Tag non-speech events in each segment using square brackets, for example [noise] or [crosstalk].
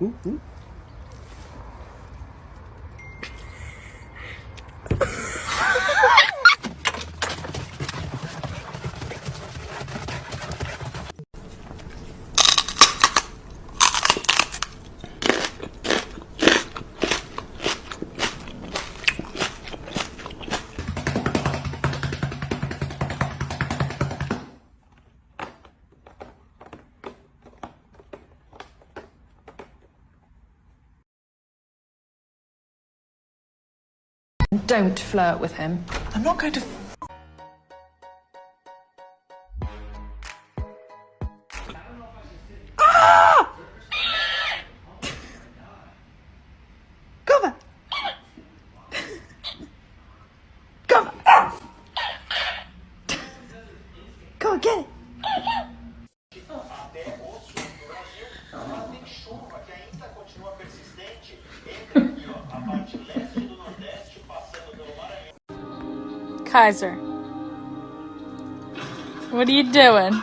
嗯嗯。Don't flirt with him. I'm not going to. Ah! On, get it. Kaiser. What are you doing?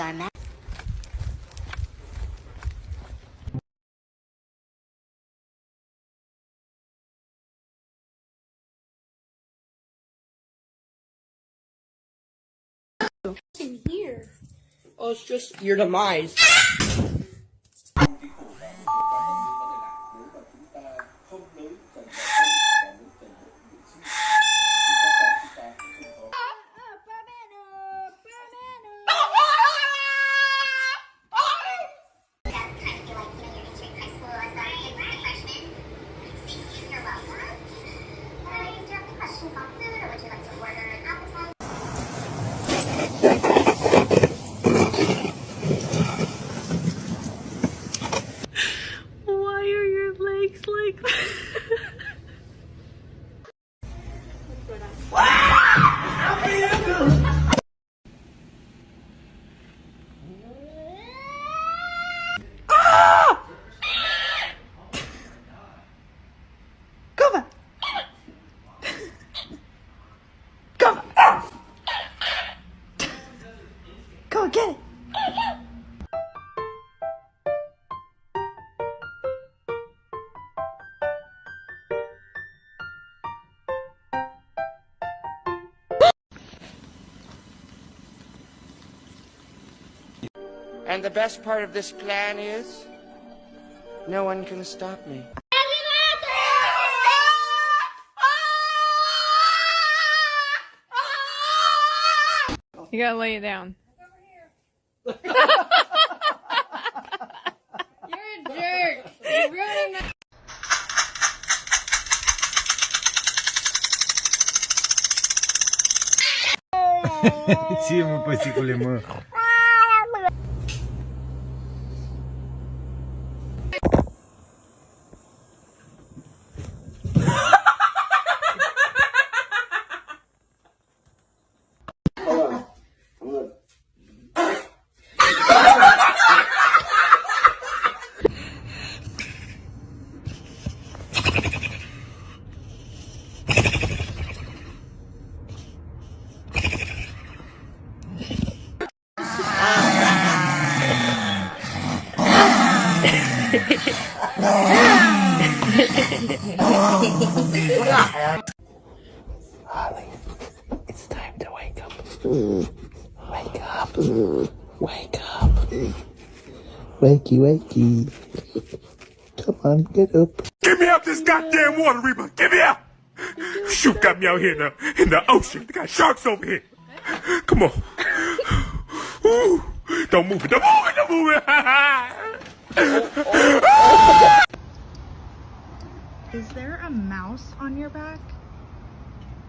Are ma- Oh, it's just your demise. And the best part of this plan is no one can stop me. You gotta lay it down. You're a jerk. You're ruining my- Ție, mă, păsicule, mă. It's time to wake up. Wake up. Wake up. Wakey, wakey. Come on, get up. Get me out this goddamn water, Reba. Get me out. Shoot got me out here in the, in the ocean. They got sharks over here. Come on. Ooh. Don't move it. Don't move it. Don't move it. Is there a mouse on your back?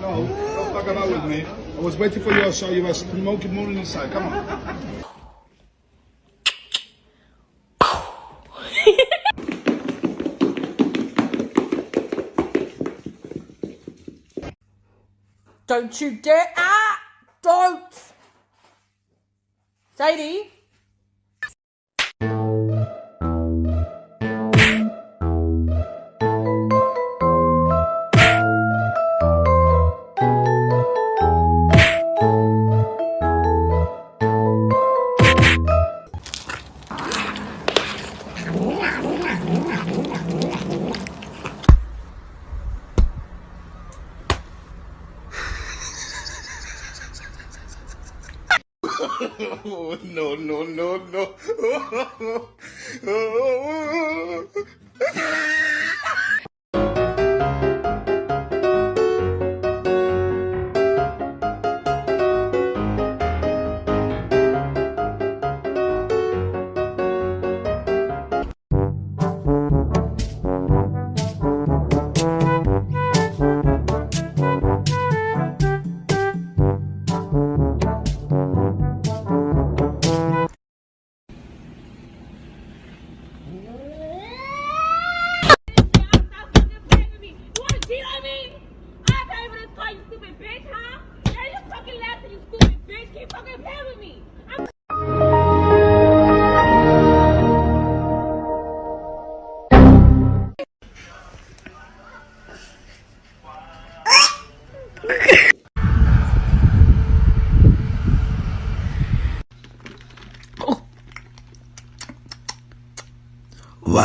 No, don't fuck about with me. I was waiting for you, so you was smoking morning inside. Come on. Don't you dare. Ah! Don't! Sadie? Oh, no, no, no, no. [laughs]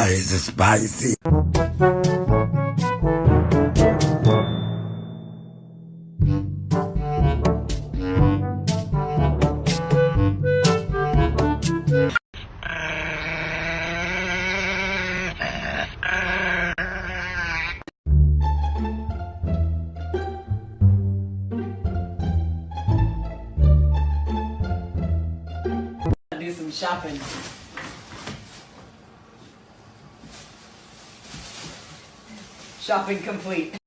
Spicy? some shopping. Shopping complete.